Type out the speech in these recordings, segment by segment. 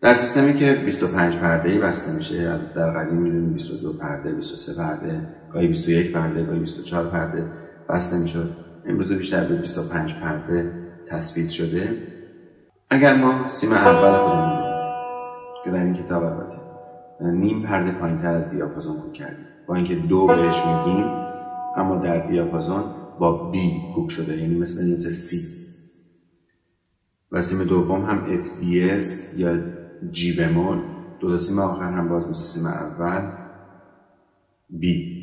در سیستمی که 25 پرده بسته میشه در قدیم می‌دونیم 22 پرده 23 پرده گاهی 21 پرده گاهی 24 پرده بسته می‌شد. امروز بیشتر به 25 پرده تثبیت شده. اگر ما سیم اول خودمون که در این کتاب البته نیم پرده پایین تر از دیاپازون کوک کردیم. با اینکه دو بهش میگیم اما در دیاپازون با بی کوک شده یعنی مثل نوت سی و سیم دوم هم دیز یا جی بمول دو تا سیم آخر هم باز مثل سیم اول. بی.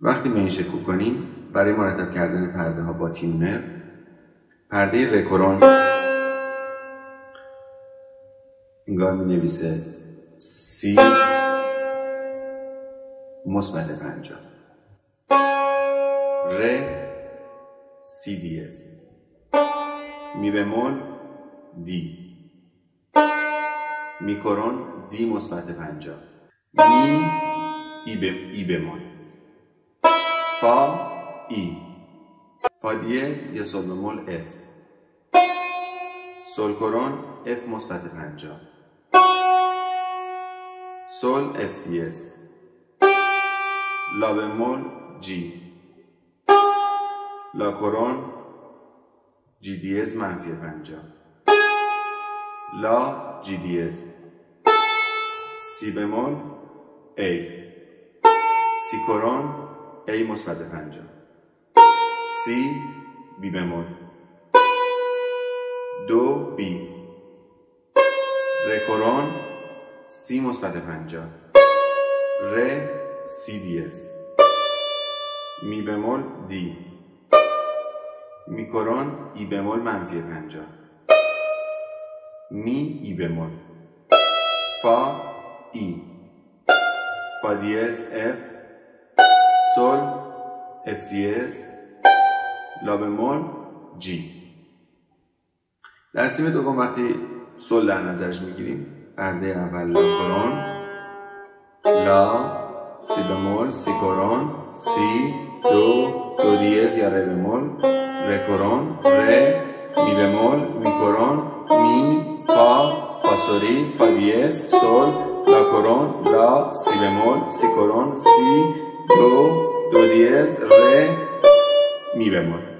وقتی به این شکل کنیم برای مرتب کردن پرده ها با تیونر پرده رکورون انگار می نویسه سی مثبت پنجا ر C دیز می بمول D می کرون D مثبت پنجا می E, به E بمول فا E. فا دیز یا سول بمول F. سول کرون F مثبت پنجا سول F دیز لا بمول جی. لا کرون جی دیز منفی پنجا لا جی دیز سی بمول ای. سی کرون ای مثبت پنجا سی بی بمول. دو بی. رکورون C مثبت پنجا ر C دیز می بمول D. می کرون E بمول منفی پنجا می E بمول فا E. فا دیز F. سول F دیز لا بمول G. در سیم دوم وقتی سول در نظرش می‌گیریم پرده اول لا کرون لا سی بمول سی کرون سی دو دو دیز یا ره بمول ره کرون ره می بمول می کرون می فا سری فا دیز سول لا کرون لا سی بمول سی کرون سی دو دو دیز ره می بمول